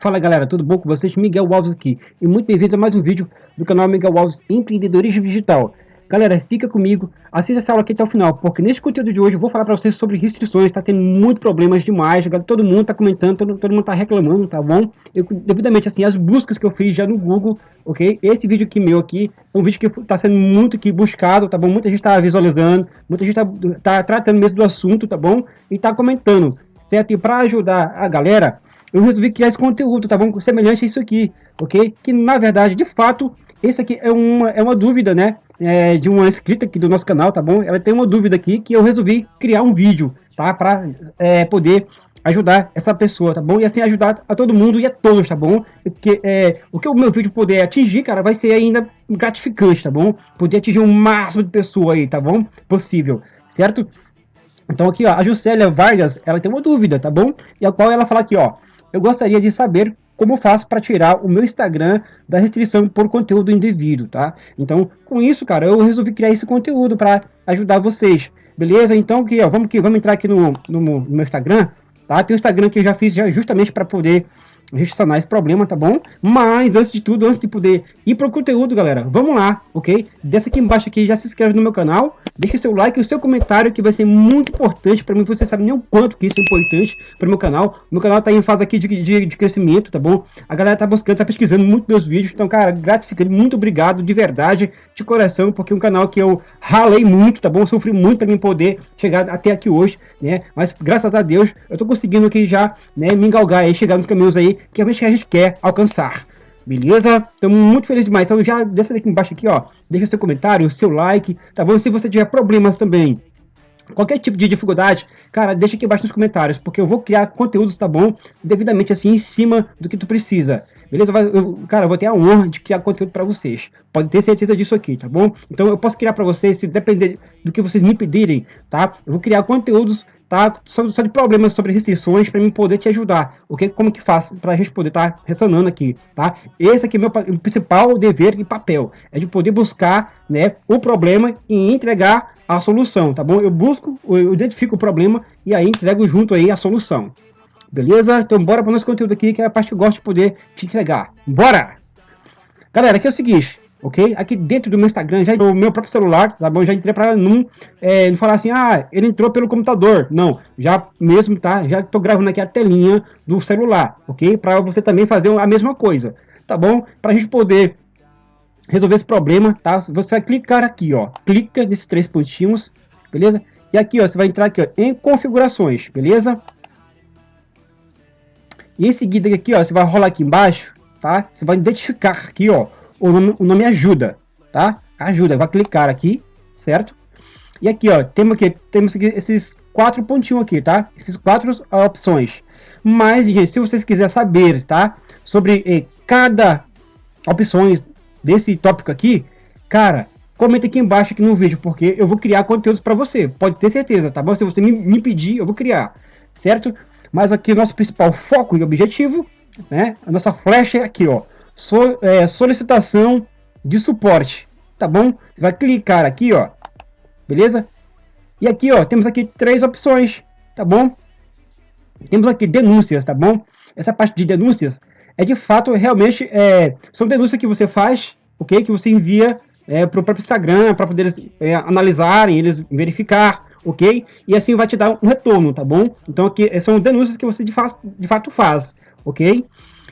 Fala galera, tudo bom com vocês? Miguel Alves aqui e muito bem-vindos a mais um vídeo do canal Miguel Alves Empreendedorismo Digital. Galera, fica comigo, assista essa aula aqui até o final, porque nesse conteúdo de hoje eu vou falar para vocês sobre restrições, tá tendo muitos problemas demais, todo mundo tá comentando, todo, todo mundo tá reclamando, tá bom? Eu, devidamente, assim, as buscas que eu fiz já no Google, ok? Esse vídeo aqui meu aqui, é um vídeo que tá sendo muito aqui buscado, tá bom? Muita gente tá visualizando, muita gente tá, tá tratando mesmo do assunto, tá bom? E tá comentando, certo? E para ajudar a galera, eu resolvi criar esse conteúdo, tá bom? Semelhante a isso aqui, ok? Que na verdade, de fato, esse aqui é uma, é uma dúvida, né? É, de uma inscrita aqui do nosso canal, tá bom? Ela tem uma dúvida aqui que eu resolvi criar um vídeo, tá? Para é, poder ajudar essa pessoa, tá bom? E assim ajudar a todo mundo e a todos, tá bom? Porque é, o que o meu vídeo puder atingir, cara, vai ser ainda gratificante, tá bom? Poder atingir o máximo de pessoa aí, tá bom? Possível, certo? Então aqui, ó, a Juscelia Vargas, ela tem uma dúvida, tá bom? E a qual ela fala aqui, ó, eu gostaria de saber como faço para tirar o meu Instagram da restrição por conteúdo indevido, tá? Então, com isso, cara, eu resolvi criar esse conteúdo para ajudar vocês, beleza? Então, aqui, ó, vamos, aqui, vamos entrar aqui no, no, no meu Instagram, tá? Tem o Instagram que eu já fiz já, justamente para poder sanar esse problema, tá bom? Mas, antes de tudo, antes de poder ir para o conteúdo, galera, vamos lá, ok? Desce aqui embaixo aqui, já se inscreve no meu canal, deixa seu like e o seu comentário, que vai ser muito importante para mim, você sabe nem o quanto que isso é importante para meu canal. Meu canal tá em fase aqui de, de, de, crescimento, tá bom? A galera tá buscando, tá pesquisando muito meus vídeos, então, cara, gratificante, muito obrigado, de verdade, de coração, porque é um canal que eu ralei muito, tá bom? Sofri muito para mim poder chegar até aqui hoje, né? Mas, graças a Deus, eu tô conseguindo aqui já, né, me engalgar aí, chegar nos caminhos aí que a gente quer alcançar. Beleza? Estamos muito felizes demais. Então já desce aqui embaixo aqui, ó. Deixa seu comentário, seu like, tá bom? Se você tiver problemas também, qualquer tipo de dificuldade, cara, deixa aqui embaixo nos comentários, porque eu vou criar conteúdos, tá bom? Devidamente assim, em cima do que tu precisa. Beleza? Eu, cara, eu vou ter a honra de criar conteúdo para vocês. Pode ter certeza disso aqui, tá bom? Então eu posso criar para vocês, se depender do que vocês me pedirem, tá? Eu vou criar conteúdos tá? Só, só de problemas sobre restrições para mim poder te ajudar. O que, como que faz para estar tá ressonando aqui, tá? Esse aqui é meu principal dever e papel, é de poder buscar, né, o problema e entregar a solução, tá bom? Eu busco, eu identifico o problema e aí entrego junto aí a solução. Beleza? Então bora para o nosso conteúdo aqui, que é a parte que eu gosto de poder te entregar. Bora! Galera, aqui é o seguinte, ok? Aqui dentro do meu Instagram, já no meu próprio celular, tá bom? Já entrei para não, é, não falar assim, ah, ele entrou pelo computador. Não, já mesmo, tá? Já tô gravando aqui a telinha do celular, ok? Para você também fazer a mesma coisa, tá bom? Para a gente poder resolver esse problema, tá? Você vai clicar aqui, ó, clica nesses três pontinhos, beleza? E aqui, ó, você vai entrar aqui, ó, em configurações, beleza? E em seguida aqui, ó, você vai rolar aqui embaixo, tá? Você vai identificar aqui, ó, o nome, o nome ajuda, tá? Ajuda, vai clicar aqui, certo? E aqui, ó, temos aqui, temos aqui esses quatro pontinhos aqui, tá? Esses quatro opções. Mas, gente, se vocês quiserem saber, tá? Sobre eh, cada opções desse tópico aqui, cara, comenta aqui embaixo aqui no vídeo, porque eu vou criar conteúdos para você. Pode ter certeza, tá bom? Se você me, me pedir, eu vou criar, certo? Mas aqui o nosso principal foco e objetivo, né? A nossa flecha é aqui, ó so, é, solicitação de suporte, tá bom? Você vai clicar aqui, ó, beleza? E aqui, ó, temos aqui três opções, tá bom? Temos aqui denúncias, tá bom? Essa parte de denúncias é de fato, realmente, é, são denúncias que você faz, ok? Que você envia é, para o próprio Instagram, para poder é, analisarem, eles verificar, ok? E assim vai te dar um retorno, tá bom? Então aqui são denúncias que você de, fa de fato faz, ok?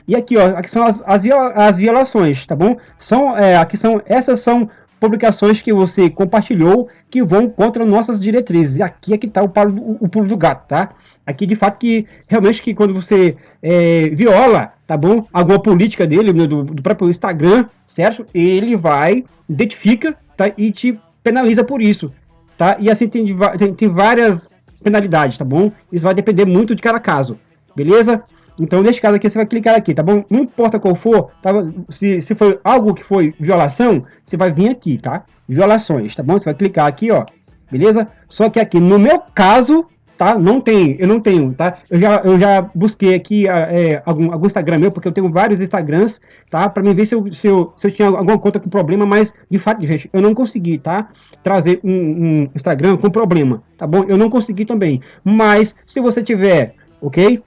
E aqui, ó, aqui são as, as, as violações, tá bom? São, é, aqui são, essas são publicações que você compartilhou que vão contra nossas diretrizes. E aqui é que está o, o, o pulo do gato, tá? Aqui, de fato, que realmente que quando você é, viola, tá bom? Alguma política dele, do, do próprio Instagram, certo? Ele vai, identifica, tá? E te penaliza por isso, tá? E assim tem, tem, tem várias penalidades, tá bom? Isso vai depender muito de cada caso, beleza? Então, neste caso aqui, você vai clicar aqui, tá bom? Não importa qual for, tá? se, se foi algo que foi violação, você vai vir aqui, tá? Violações, tá bom? Você vai clicar aqui, ó, beleza? Só que aqui, no meu caso, tá? Não tem, eu não tenho, tá? Eu já, eu já busquei aqui é, algum, algum Instagram meu, porque eu tenho vários Instagrams, tá? Pra mim ver se eu, se eu, se eu tinha alguma conta com problema, mas de fato, gente, eu não consegui, tá? Trazer um, um Instagram com problema, tá bom? Eu não consegui também. Mas, se você tiver, ok?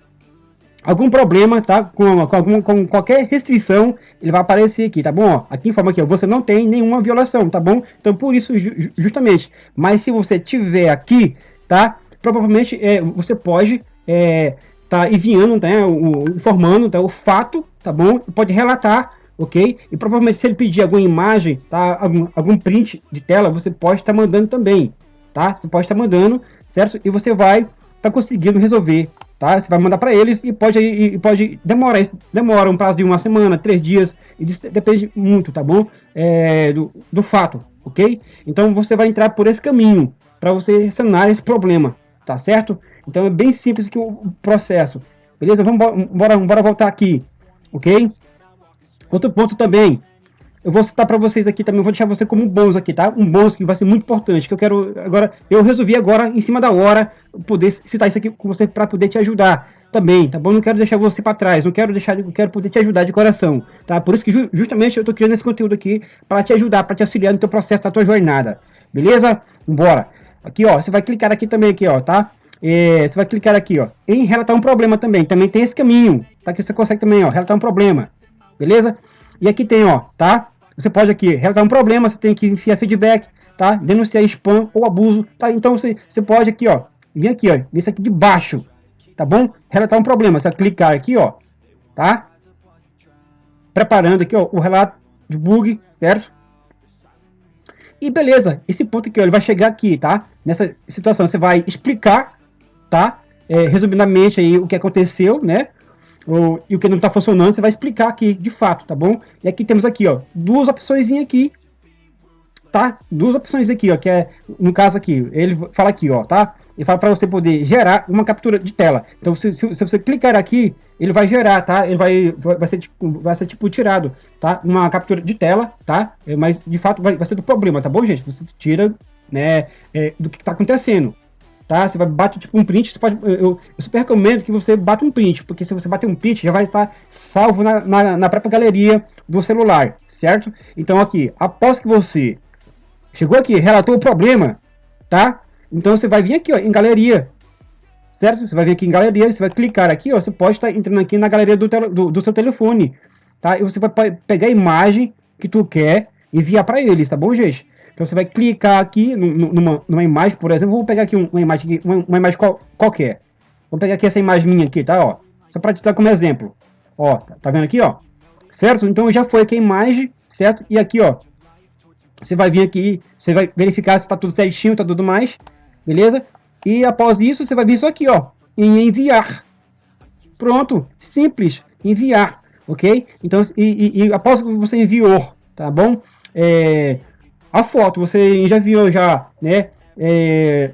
algum problema, tá? Com, com, algum, com qualquer restrição, ele vai aparecer aqui, tá bom? Ó, aqui informa ó, você não tem nenhuma violação, tá bom? Então, por isso, ju justamente. Mas se você tiver aqui, tá? Provavelmente é, você pode é, tá enviando? O, informando, tá? O fato, tá bom? Pode relatar, ok? E provavelmente se ele pedir alguma imagem, tá? Algum, algum print de tela, você pode estar tá mandando também, tá? Você pode estar tá mandando, certo? E você vai tá conseguindo resolver tá? Você vai mandar para eles e pode, e pode demorar, demora um prazo de uma semana, três dias, e depende muito, tá bom? É, do, do fato, ok? Então você vai entrar por esse caminho para você sanar esse problema, tá certo? Então é bem simples que o processo, beleza? Vamos bora, bora voltar aqui, ok? Outro ponto também, eu vou citar para vocês aqui também, vou deixar você como um bônus aqui, tá? Um bônus que vai ser muito importante, que eu quero agora, eu resolvi agora, em cima da hora, poder citar isso aqui com você para poder te ajudar também, tá bom? Não quero deixar você para trás, não quero deixar, quero poder te ajudar de coração, tá? Por isso que ju justamente eu tô criando esse conteúdo aqui para te ajudar, para te auxiliar no teu processo, da tua jornada, beleza? Bora. Aqui, ó, você vai clicar aqui também aqui, ó, tá? É, você vai clicar aqui, ó, em relatar um problema também, também tem esse caminho, tá? Que você consegue também, ó, relatar um problema, beleza? E aqui tem, ó, tá? Você pode aqui relatar um problema, você tem que enfiar feedback, tá? Denunciar spam ou abuso, tá? Então você, você pode aqui, ó, vir aqui, ó, nesse aqui de baixo, tá bom? Relatar um problema, você clicar aqui, ó, tá? Preparando aqui, ó, o relato de bug, certo? E beleza, esse ponto aqui, ó, ele vai chegar aqui, tá? Nessa situação, você vai explicar, tá? É, resumidamente aí o que aconteceu, né? o, e o que não está funcionando, você vai explicar aqui de fato, tá bom? E aqui temos aqui, ó, duas opções aqui, tá? Duas opções aqui, ó, que é, no caso aqui, ele fala aqui, ó, tá? Ele fala para você poder gerar uma captura de tela. Então, se, se, se, você clicar aqui, ele vai gerar, tá? Ele vai, vai, ser, tipo, vai ser tipo tirado, tá? Uma captura de tela, tá? É, mas, de fato, vai, vai ser do problema, tá bom, gente? Você tira, né, é, do que está acontecendo, tá? Você vai bater tipo um print, pode, eu, eu, super recomendo que você bata um print, porque se você bater um print, já vai estar salvo na, na, na própria galeria do celular, certo? Então aqui, após que você chegou aqui, relatou o problema, tá? Então você vai vir aqui ó, em galeria, certo? Você vai vir aqui em galeria, você vai clicar aqui, ó, você pode estar entrando aqui na galeria do, do, do seu telefone, tá? E você vai pegar a imagem que tu quer enviar para eles, tá bom, gente? Então você vai clicar aqui numa, numa imagem, por exemplo, vou pegar aqui uma imagem, uma, uma imagem qual, qualquer. Vou pegar aqui essa imagem minha aqui, tá? Ó, só para te dar como exemplo. Ó, tá, tá vendo aqui, ó? Certo? Então já foi aqui a imagem, certo? E aqui, ó, você vai vir aqui, você vai verificar se está tudo certinho, tá tudo mais, beleza? E após isso, você vai vir isso aqui, ó, em enviar. Pronto, simples, enviar, ok? Então, e, e, e após que você enviou, tá bom? É, a foto, você já viu já, né? É,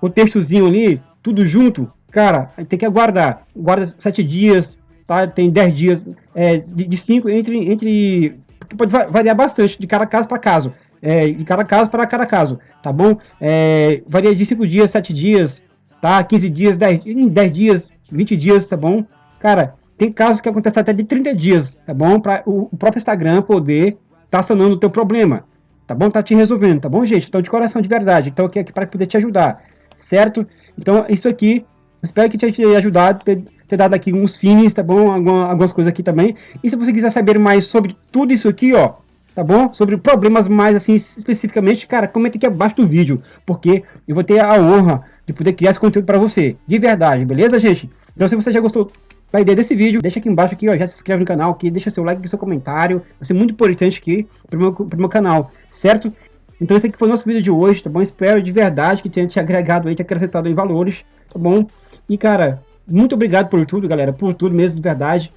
o textozinho ali, tudo junto, cara, tem que aguardar. Guarda sete dias, tá? Tem dez dias, é, de, cinco entre, entre pode variar bastante de cada caso para caso, é, de cada caso para cada caso, tá bom? É, varia de cinco dias, sete dias, tá? 15 dias, 10, 10 dias, 20 dias, tá bom? Cara, tem casos que acontecem até de 30 dias, tá bom? Para o, o próprio Instagram poder tá sanando o teu problema tá bom? Tá te resolvendo, tá bom, gente? Então, de coração, de verdade. Então, aqui, aqui para poder te ajudar, certo? Então, isso aqui, espero que tenha te ajudado, ter, ter dado aqui uns fins, tá bom? Alguma, algumas coisas aqui também. E se você quiser saber mais sobre tudo isso aqui, ó, tá bom? Sobre problemas mais, assim, especificamente, cara, comenta aqui abaixo do vídeo, porque eu vou ter a honra de poder criar esse conteúdo para você, de verdade, beleza, gente? Então, se você já gostou a ideia desse vídeo, deixa aqui embaixo aqui, ó, já se inscreve no canal aqui, deixa seu like, seu comentário, vai ser muito importante aqui pro meu, pro meu canal, certo? Então esse aqui foi o nosso vídeo de hoje, tá bom? Espero de verdade que tenha te agregado aí, te acrescentado em valores, tá bom? E cara, muito obrigado por tudo, galera, por tudo mesmo, de verdade.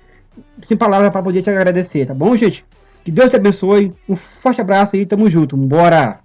Sem palavras para poder te agradecer, tá bom, gente? Que Deus te abençoe, um forte abraço aí, tamo junto, bora!